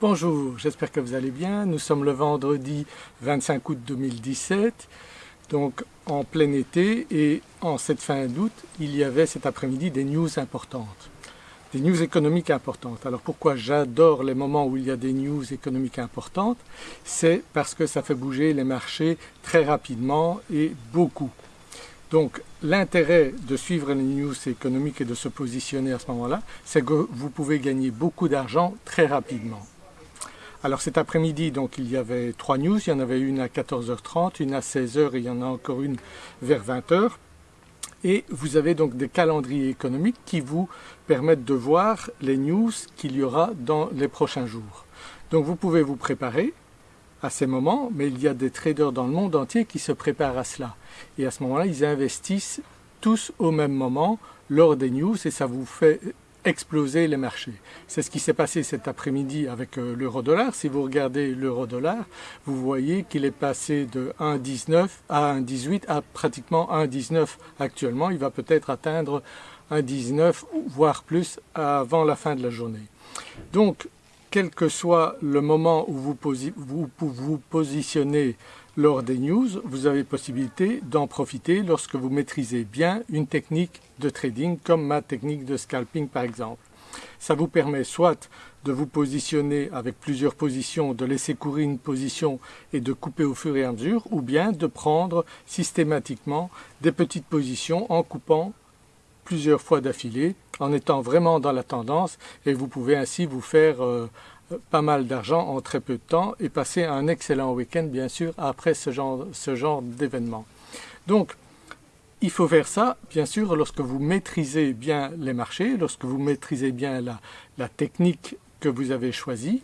Bonjour, j'espère que vous allez bien. Nous sommes le vendredi 25 août 2017, donc en plein été et en cette fin d'août, il y avait cet après-midi des news importantes, des news économiques importantes. Alors pourquoi j'adore les moments où il y a des news économiques importantes? C'est parce que ça fait bouger les marchés très rapidement et beaucoup. Donc l'intérêt de suivre les news économiques et de se positionner à ce moment-là, c'est que vous pouvez gagner beaucoup d'argent très rapidement. Alors cet après-midi, donc il y avait trois news, il y en avait une à 14h30, une à 16h et il y en a encore une vers 20h. Et vous avez donc des calendriers économiques qui vous permettent de voir les news qu'il y aura dans les prochains jours. Donc vous pouvez vous préparer à ces moments, mais il y a des traders dans le monde entier qui se préparent à cela. Et à ce moment-là, ils investissent tous au même moment lors des news et ça vous fait exploser les marchés. C'est ce qui s'est passé cet après-midi avec euh, l'euro-dollar. Si vous regardez l'euro-dollar, vous voyez qu'il est passé de 1,19 à 1,18 à pratiquement 1,19 actuellement. Il va peut-être atteindre 1,19 voire plus avant la fin de la journée. Donc, quel que soit le moment où vous vous, positionnez lors des news, vous avez possibilité d'en profiter lorsque vous maîtrisez bien une technique de trading comme ma technique de scalping par exemple. Ça vous permet soit de vous positionner avec plusieurs positions, de laisser courir une position et de couper au fur et à mesure, ou bien de prendre systématiquement des petites positions en coupant plusieurs fois d'affilée, en étant vraiment dans la tendance et vous pouvez ainsi vous faire euh, pas mal d'argent en très peu de temps et passer un excellent week-end bien sûr après ce genre, ce genre d'événement. Donc il faut faire ça bien sûr lorsque vous maîtrisez bien les marchés, lorsque vous maîtrisez bien la, la technique que vous avez choisie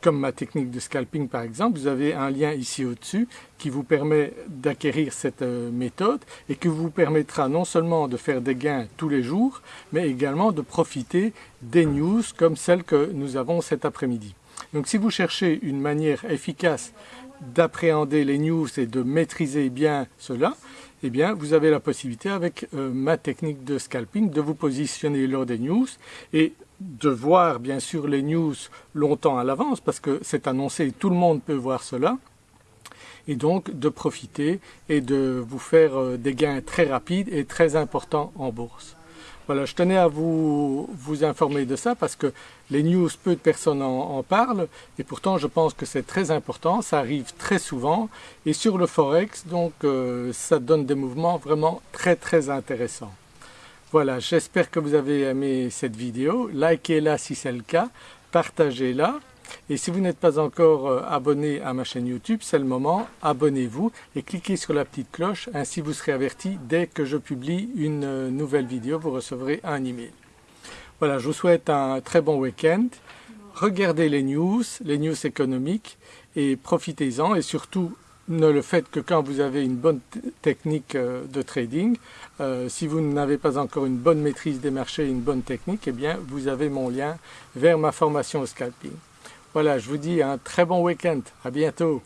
comme ma technique de scalping par exemple, vous avez un lien ici au-dessus qui vous permet d'acquérir cette euh, méthode et qui vous permettra non seulement de faire des gains tous les jours, mais également de profiter des news comme celle que nous avons cet après-midi. Donc si vous cherchez une manière efficace d'appréhender les news et de maîtriser bien cela, eh bien vous avez la possibilité avec euh, ma technique de scalping de vous positionner lors des news et de voir bien sûr les news longtemps à l'avance parce que c'est annoncé, tout le monde peut voir cela et donc de profiter et de vous faire euh, des gains très rapides et très importants en bourse. Voilà, je tenais à vous, vous informer de ça parce que les news, peu de personnes en, parlent et pourtant je pense que c'est très important, ça arrive très souvent et sur le Forex donc euh, ça donne des mouvements vraiment très très intéressants. Voilà, j'espère que vous avez aimé cette vidéo, likez-la si c'est le cas, partagez-la. Et si vous n'êtes pas encore euh, abonné à ma chaîne YouTube, c'est le moment, abonnez-vous et cliquez sur la petite cloche, ainsi vous serez averti dès que je publie une euh, nouvelle vidéo, vous recevrez un email. Voilà, je vous souhaite un très bon week-end, regardez les news, les news économiques et profitez-en et surtout le faites que quand vous avez une bonne technique euh, de trading. Euh, si vous n'avez pas encore une bonne maîtrise des marchés une bonne technique, eh bien vous avez mon lien vers ma formation au scalping. Voilà, je vous dis un très bon week-end. À bientôt.